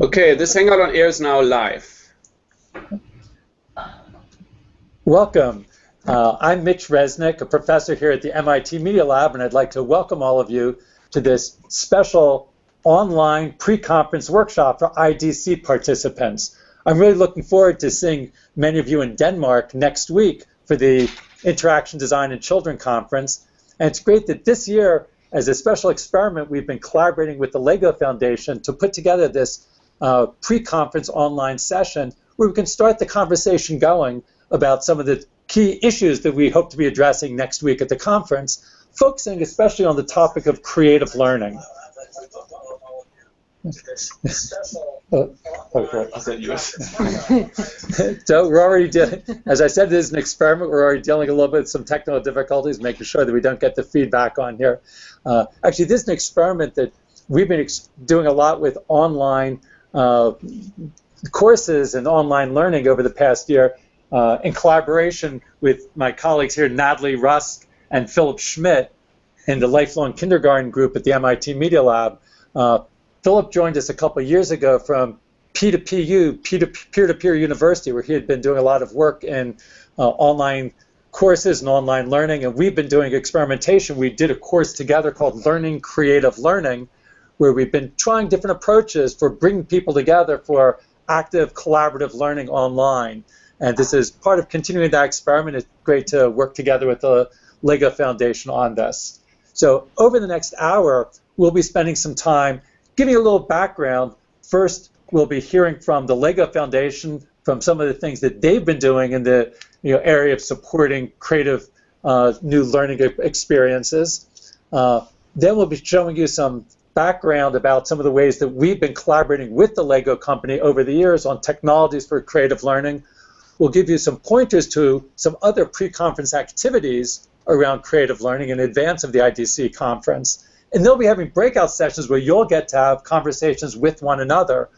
Okay, this Hangout on Air is now live. Welcome. Uh, I'm Mitch Resnick, a professor here at the MIT Media Lab, and I'd like to welcome all of you to this special online pre-conference workshop for IDC participants. I'm really looking forward to seeing many of you in Denmark next week for the Interaction Design and Children Conference. And it's great that this year, as a special experiment, we've been collaborating with the LEGO Foundation to put together this uh, pre-conference online session where we can start the conversation going about some of the key issues that we hope to be addressing next week at the conference, focusing especially on the topic of creative learning. Oh, okay. so we're already dealing, as I said, this is an experiment. We're already dealing a little bit with some technical difficulties, making sure that we don't get the feedback on here. Uh, actually, this is an experiment that we've been doing a lot with online uh, courses and online learning over the past year uh, in collaboration with my colleagues here, Natalie Rusk and Philipp Schmidt in the Lifelong Kindergarten group at the MIT Media Lab. Philipp joined us a couple years ago from P2PU, peer-to-peer university, where he had been doing a lot of work in uh, online courses and online learning, and we've been doing experimentation. We did a course together called Learning Creative Learning, where we've been trying different approaches for bringing people together for active collaborative learning online. And this is part of continuing that experiment. It's great to work together with the LEGO Foundation on this. So over the next hour, we'll be spending some time giving a little background. First, we'll be hearing from the LEGO Foundation from some of the things that they've been doing in the you know, area of supporting creative uh, new learning experiences. Uh, then we'll be showing you some background about some of the ways that we've been collaborating with the LEGO company over the years on technologies for creative learning We'll give you some pointers to some other pre-conference activities around creative learning in advance of the IDC conference. And they'll be having breakout sessions where you'll get to have conversations with one another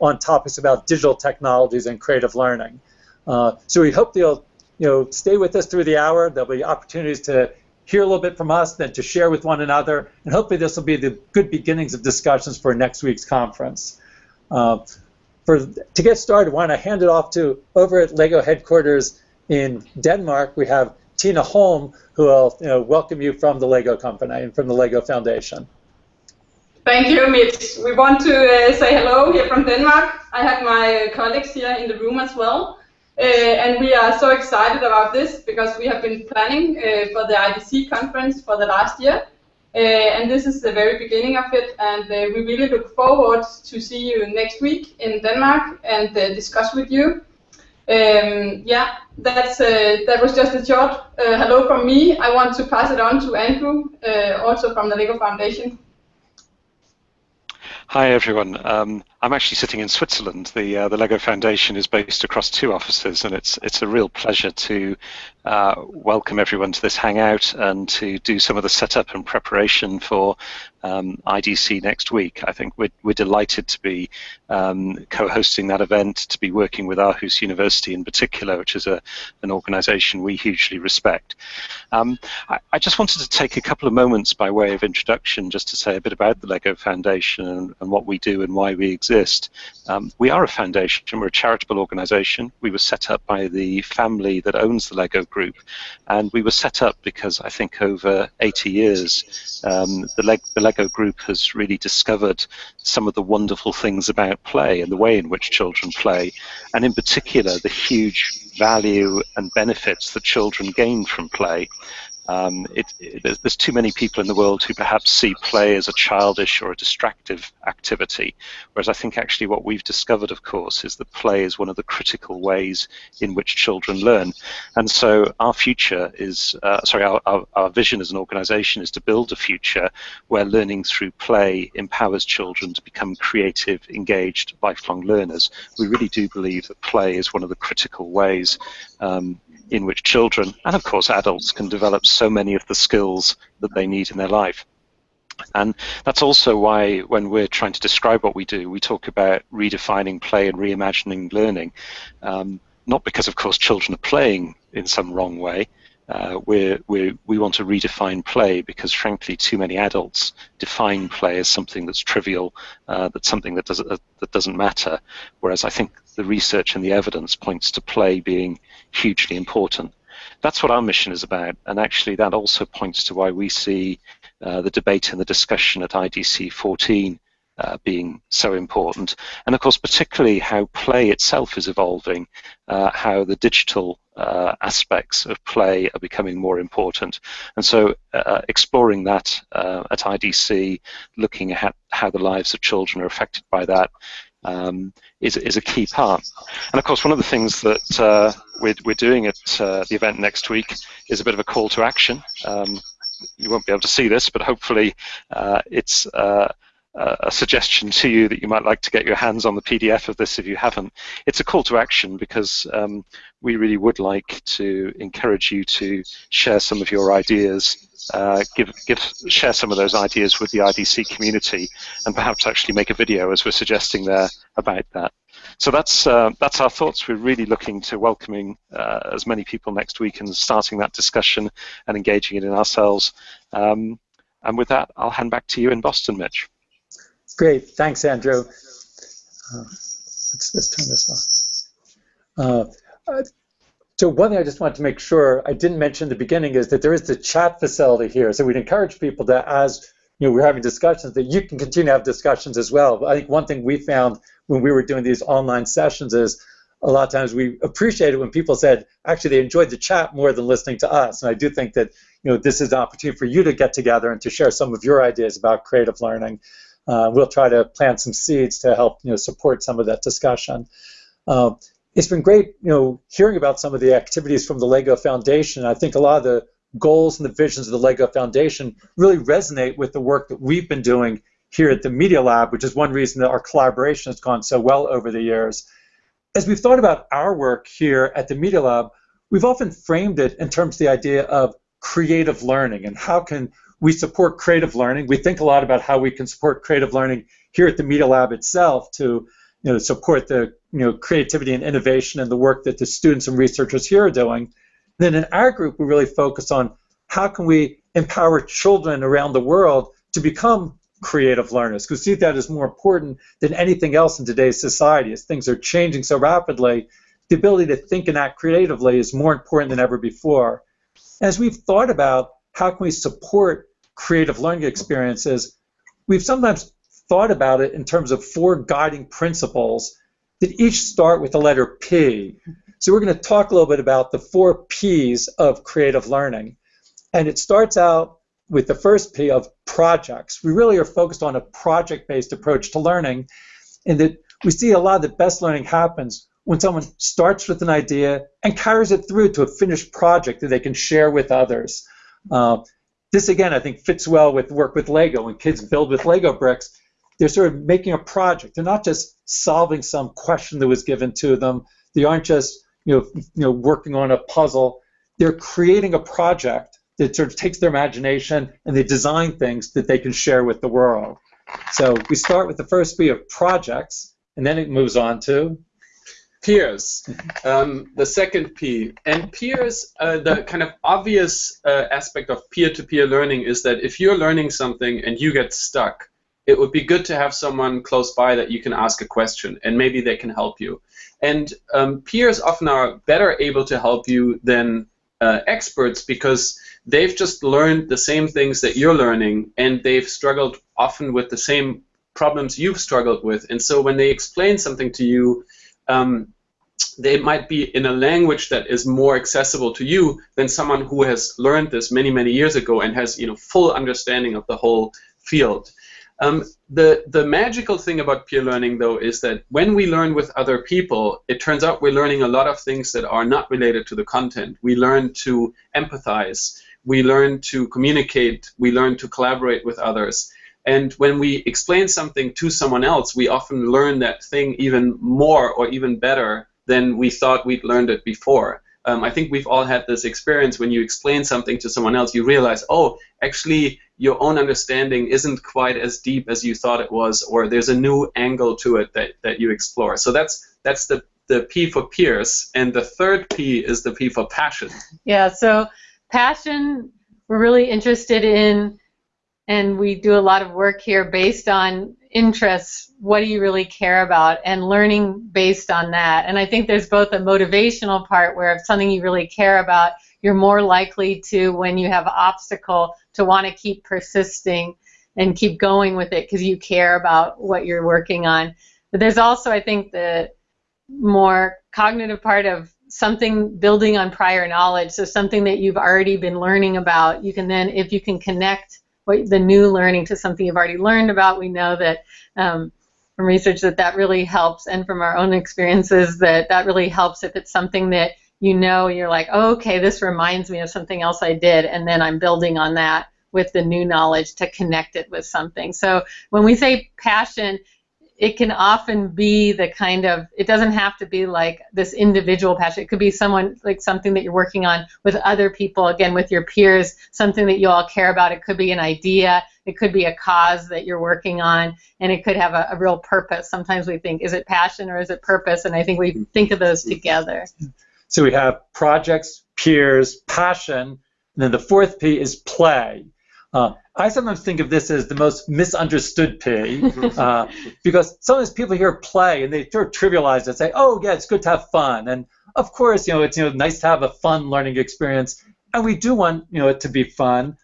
on topics about digital technologies and creative learning. Uh, so we hope you'll you know, stay with us through the hour. There'll be opportunities to hear a little bit from us, then to share with one another, and hopefully this will be the good beginnings of discussions for next week's conference. Uh, for to get started, why don't I hand it off to over at LEGO headquarters in Denmark? We have Tina Holm, who will you know, welcome you from the LEGO company and from the LEGO Foundation. Thank you, Mitch. We want to uh, say hello here from Denmark. I have my colleagues here in the room as well. Uh, and we are so excited about this because we have been planning uh, for the IDC conference for the last year. Uh, and this is the very beginning of it, and uh, we really look forward to see you next week in Denmark and uh, discuss with you. Um, yeah, that's that was just a short hello from me. I want to pass it on to Andrew, also from the LEGO Foundation. Hi everyone. Um, I'm actually sitting in Switzerland. The uh, the Lego Foundation is based across two offices, and it's it's a real pleasure to uh, welcome everyone to this hangout and to do some of the setup and preparation for um, IDC next week. I think we're, we're delighted to be um, co-hosting that event, to be working with Aarhus University in particular, which is a, an organization we hugely respect. Um, I, I, just wanted to take a couple of moments by way of introduction just to say a bit about the LEGO Foundation and, and what we do and why we exist. Um, we are a foundation, we're a charitable organization. We were set up by the family that owns the LEGO group. And we were set up because I think over 80 years, um, the, the LEGO group has really discovered some of the wonderful things about play and the way in which children play, and in particular, the huge value and benefits that children gain from play. Um, it, it, there's, there's, too many people in the world who perhaps see play as a childish or a distractive activity, whereas I think actually what we've discovered, of course, is that play is one of the critical ways in which children learn. And so our future is, uh, sorry, our, our, our vision as an organization is to build a future where learning through play empowers children to become creative, engaged, lifelong learners. We really do believe that play is one of the critical ways um, in which children and of course adults can develop so many of the skills that they need in their life. And that's also why when we're trying to describe what we do, we talk about redefining play and reimagining learning. Um, not because, of course, children are playing in some wrong way, uh, we we want to redefine play because, frankly, too many adults define play as something that's trivial, uh, that's something that doesn't uh, that doesn't matter. Whereas I think the research and the evidence points to play being hugely important. That's what our mission is about, and actually that also points to why we see uh, the debate and the discussion at IDC 14 uh, being so important. And of course, particularly how play itself is evolving, uh, how the digital uh, aspects of play are becoming more important. And so uh, exploring that uh, at IDC, looking at how the lives of children are affected by that, um, is, is a key part. And of course, one of the things that uh, we're, we're doing at the event next week is a bit of a call to action. Um, you won't be able to see this, but hopefully it's a suggestion to you that you might like to get your hands on the PDF of this if you haven't. It's a call to action because um, we really would like to encourage you to share some of your ideas, uh, give, give, share some of those ideas with the IDC community, and perhaps actually make a video, as we're suggesting there, about that. So that's uh, that's our thoughts. We're really looking to welcoming uh, as many people next week and starting that discussion and engaging it in ourselves. Um, and with that, I'll hand back to you in Boston, Mitch. Great, thanks, Andrew. Uh, let's, let's turn this on. Uh, uh, so one thing I just wanted to make sure I didn't mention in the beginning is that there is the chat facility here. So we'd encourage people that as you know, we're having discussions that you can continue to have discussions as well. But I think one thing we found when we were doing these online sessions is a lot of times we appreciated when people said actually they enjoyed the chat more than listening to us. And I do think that you know this is an opportunity for you to get together and to share some of your ideas about creative learning uh, we'll try to plant some seeds to help you know support some of that discussion. Uh, it's been great, you know, hearing about some of the activities from the Lego Foundation. I think a lot of the goals and the visions of the Lego Foundation really resonate with the work that we've been doing here at the Media Lab, which is one reason that our collaboration has gone so well over the years. As we've thought about our work here at the Media Lab, we've often framed it in terms of the idea of creative learning and how can we support creative learning. We think a lot about how we can support creative learning here at the Media Lab itself to you know, support the you know, creativity and innovation and the work that the students and researchers here are doing. Then in our group, we really focus on how can we empower children around the world to become creative learners because we see that as more important than anything else in today's society as things are changing so rapidly the ability to think and act creatively is more important than ever before as we've thought about how can we support creative learning experiences, we've sometimes thought about it in terms of four guiding principles that each start with the letter P. So we're going to talk a little bit about the four P's of creative learning. And it starts out with the first P of projects. We really are focused on a project-based approach to learning in that we see a lot of the best learning happens when someone starts with an idea and carries it through to a finished project that they can share with others. Uh, this again, I think, fits well with work with Lego. When kids build with Lego bricks, they're sort of making a project. They're not just solving some question that was given to them. They aren't just you know, you know working on a puzzle. They're creating a project that sort of takes their imagination and they design things that they can share with the world. So we start with the first P of projects, and then it moves on to peers. Um, the second P. And peers, uh, the kind of obvious uh, aspect of peer-to-peer learning is that if you're learning something and you get stuck, it would be good to have someone close by that you can ask a question and maybe they can help you. And um, peers often are better able to help you than uh, experts because they've just learned the same things that you're learning and they've struggled often with the same problems you've struggled with. And so when they explain something to you, um, they might be in a language that is more accessible to you than someone who has learned this many, many years ago and has you know full understanding of the whole field. Um, the, the magical thing about peer learning, though, is that when we learn with other people, it turns out we're learning a lot of things that are not related to the content. We learn to empathize, we learn to communicate, we learn to collaborate with others. And when we explain something to someone else, we often learn that thing even more or even better than we thought we'd learned it before. Um, I think we've all had this experience when you explain something to someone else, you realize, oh, actually, your own understanding isn't quite as deep as you thought it was, or there's a new angle to it that, that you explore. So that's that's the the P for peers, and the third P is the P for passion. Yeah. So passion, we're really interested in, and we do a lot of work here based on interests. What do you really care about? And learning based on that. And I think there's both a motivational part where if something you really care about, you're more likely to, when you have obstacle, to want to keep persisting and keep going with it because you care about what you're working on. But there's also, I think, the more cognitive part of something building on prior knowledge. So something that you've already been learning about, you can then, if you can connect what, the new learning to something you've already learned about, we know that um, from research that that really helps, and from our own experiences that that really helps if it's something that you know you're like, oh, okay, this reminds me of something else I did, and then I'm building on that with the new knowledge to connect it with something. So when we say passion, it can often be the kind of it doesn't have to be like this individual passion. It could be someone like something that you're working on with other people again with your peers something that you all care about. It could be an idea. It could be a cause that you're working on and it could have a, a real purpose. Sometimes we think is it passion or is it purpose? And i think we think of those together. So we have projects peers passion. And then the fourth p is play uh, I sometimes think of this as the most misunderstood P, uh, because sometimes people hear play and they sort of trivialize it, say, "Oh, yeah, it's good to have fun," and of course, you know, it's you know nice to have a fun learning experience, and we do want you know it to be fun.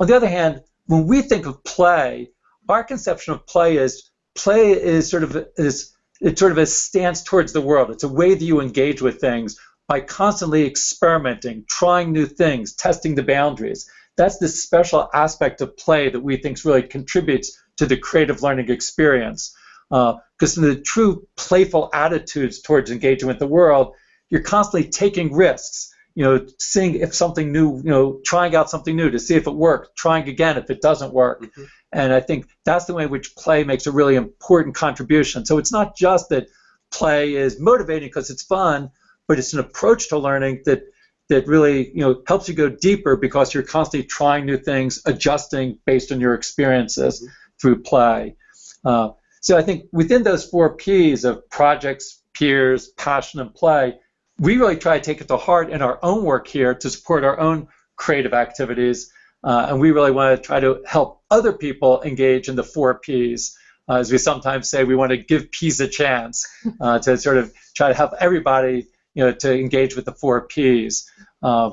On the other hand, when we think of play, our conception of play is play is sort of is it's sort of a stance towards the world. It's a way that you engage with things by constantly experimenting, trying new things, testing the boundaries that's the special aspect of play that we think really contributes to the creative learning experience. Because uh, in the true playful attitudes towards engaging with the world, you're constantly taking risks. You know, seeing if something new, you know, trying out something new to see if it works, trying again if it doesn't work. Mm-hmm. And I think that's the way in which play makes a really important contribution. So it's not just that play is motivating because it's fun, but it's an approach to learning that that really you know helps you go deeper because you're constantly trying new things, adjusting based on your experiences mm-hmm. through play. Uh, so I think within those four P's of projects, peers, passion, and play, we really try to take it to heart in our own work here to support our own creative activities. Uh, and we really want to try to help other people engage in the four P's. Uh, as we sometimes say, we want to give P's a chance uh, to sort of try to help everybody you know, to engage with the four Ps. Uh,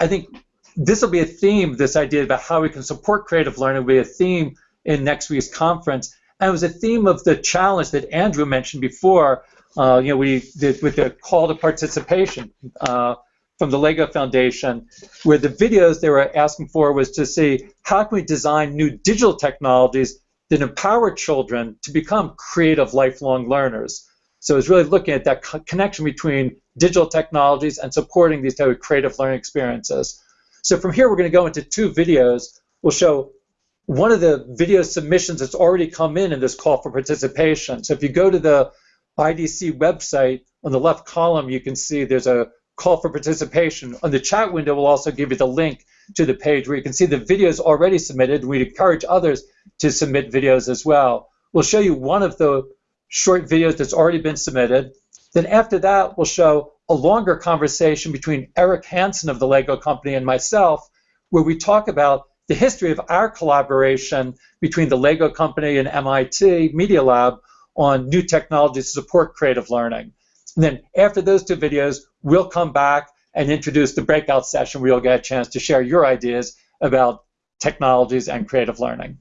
I think this will be a theme, this idea about how we can support creative learning will be a theme in next week's conference. And it was a theme of the challenge that Andrew mentioned before, uh, you know, we did with the call to participation uh, from the LEGO Foundation, where the videos they were asking for was to see how can we design new digital technologies that empower children to become creative lifelong learners. So it's really looking at that co connection between digital technologies and supporting these type of creative learning experiences. So from here, we're going to go into two videos. We'll show one of the video submissions that's already come in in this call for participation. So if you go to the IDC website, on the left column, you can see there's a call for participation. On the chat window, we'll also give you the link to the page where you can see the videos already submitted. We encourage others to submit videos as well. We'll show you one of the short videos that's already been submitted. Then after that, we'll show a longer conversation between Eric Hansen of the Lego Company and myself, where we talk about the history of our collaboration between the Lego Company and MIT Media Lab on new technologies to support creative learning. And then after those two videos, we'll come back and introduce the breakout session where you'll get a chance to share your ideas about technologies and creative learning.